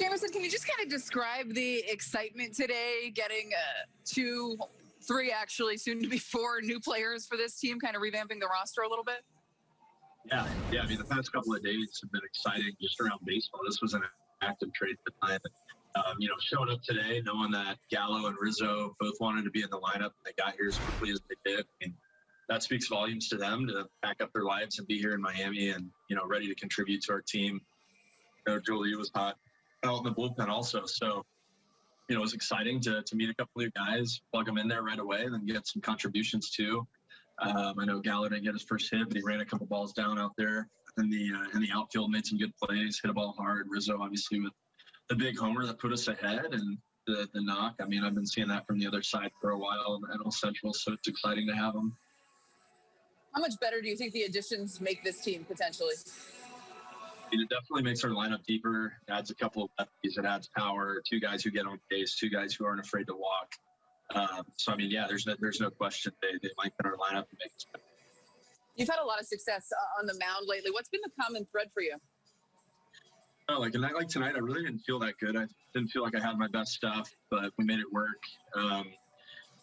Jameson, can you just kind of describe the excitement today, getting uh, two, three actually, soon to be four new players for this team, kind of revamping the roster a little bit? Yeah, yeah. I mean, the past couple of days have been exciting just around baseball. This was an active trade time. Um, you know, showing up today, knowing that Gallo and Rizzo both wanted to be in the lineup, and they got here as quickly as they did. I mean, that speaks volumes to them to pack up their lives and be here in Miami and you know ready to contribute to our team. You know, Joely was hot out in the bullpen also, so you know it was exciting to to meet a couple of guys, plug them in there right away, and then get some contributions too. Um, I know Gallo didn't get his first hit, but he ran a couple balls down out there in the uh, in the outfield, made some good plays, hit a ball hard. Rizzo obviously with the big homer that put us ahead, and the the knock. I mean, I've been seeing that from the other side for a while in NL Central, so it's exciting to have them. How much better do you think the additions make this team potentially? It definitely makes our lineup deeper. It adds a couple of lefties. It adds power. Two guys who get on base. Two guys who aren't afraid to walk. Um, so I mean, yeah, there's no, there's no question they they lengthen our lineup and make us better. You've had a lot of success uh, on the mound lately. What's been the common thread for you? Oh, like a night like tonight, I really didn't feel that good. I didn't feel like I had my best stuff, but we made it work. Um,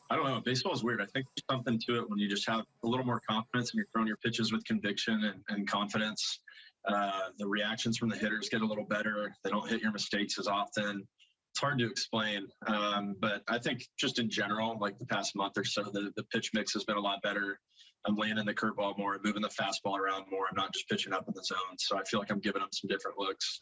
I don't know. Baseball is weird. I think there's something to it when you just have a little more confidence and you're throwing your pitches with conviction and, and confidence. Uh, the reactions from the hitters get a little better. They don't hit your mistakes as often. It's hard to explain. Um, but I think just in general, like the past month or so, the, the pitch mix has been a lot better. I'm landing the curveball more, moving the fastball around more. I'm not just pitching up in the zone. So I feel like I'm giving them some different looks.